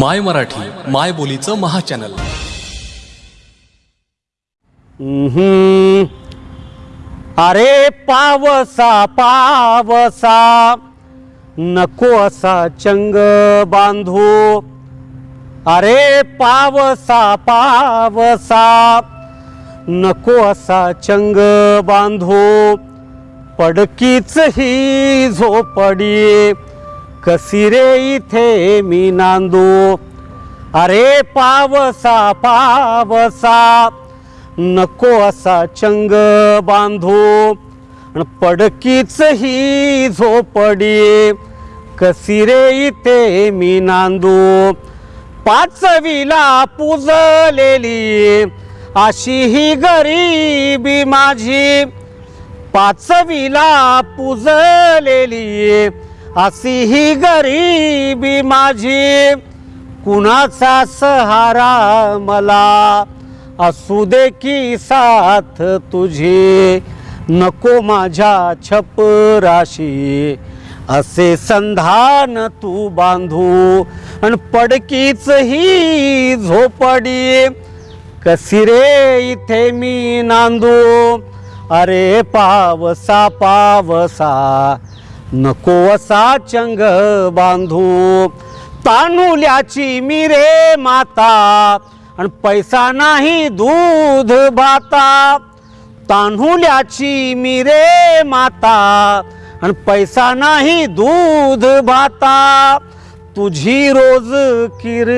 माय मराठी माय बोलीचं महाचॅनल. अरे पावसा पावसा नको असा चंग बांधू. अरे पावसा पावसा नको असा चंग बांधू. पडकीच ही झोपडी कसिरे इथे मी नांदू. अरे पावसा पावसा नको असा चंग बांधू. पडकीच ही झोपडी कसिरे इथे मी नांदू. पाचवीला पुजलेली अशी ही गरीबी माझी. पाचवीला पुजलेली अशी ही गरीबी माझी. कुणाचा सहारा मला असू दे की साथ तुझी. नको माझ्या छपराशी. असे संधान तू बांधू आणि पडकीच ही झोपडी. कसी रे इथे मी नांदू? अरे पावसा पावसा. नको असा चंग बांधू तानुल्याची मी रे माता. आणि पैसा नाही दूध भाता तान्हुल्याची मी रे माता. आणि पैसा नाही दूध भाता तुझी रोज किर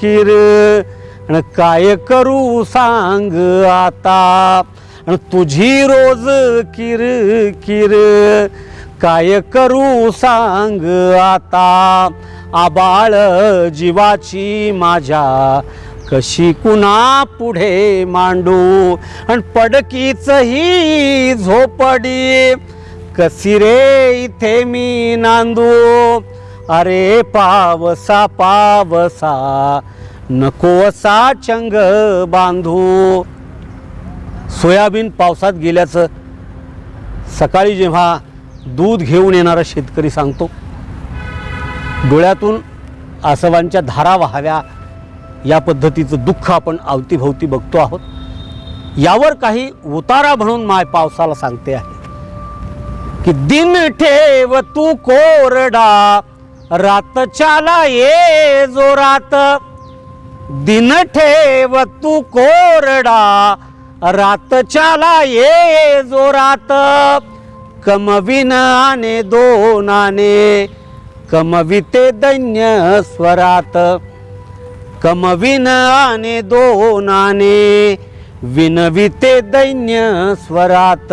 किर आणि काय करू सांग आता. आणि तुझी रोज किर किर काय करू सांग आता? आबाळ जीवाची माझ्या. कशी कुणा पुढे मांडू? आणि पडकीच ही झोपडी. कसी रे इथे मी नांदू? अरे पावसा पावसा नको असा चंग बांधू. सोयाबीन पावसात गेल्याचं सकाळी जेव्हा दूध घेऊन येणारा शेतकरी सांगतो डोळ्यातून आसवांच्या धारा वाहाव्या या पद्धतीचं दुःख आपण अवतीभोवती बघतो आहोत. यावर काही उतारा म्हणून माय पावसाला सांगते आहे की दिन ठेव तू कोरडा रातच्याला ये जोरात दिन ठेव तू कोरडा रातच्याला ये जोरात कमविन आने दोनाने. कमविते दैन्य स्वरात. कमविन आने दोनाने. विनविते दैन्य स्वरात.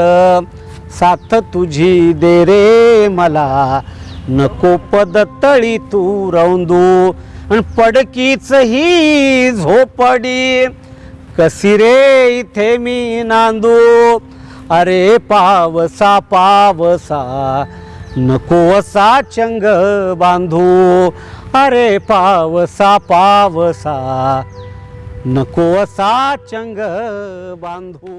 साथ तुझी दे रे मला. नको पद तळी तू रौंदू. आणि पडकीच ही झोपडी. कसी रे इथे मी नांदू. अरे पावसा पावसा नको असा चंग बांधू. अरे पावसा पावसा नको असा चंग बांधू.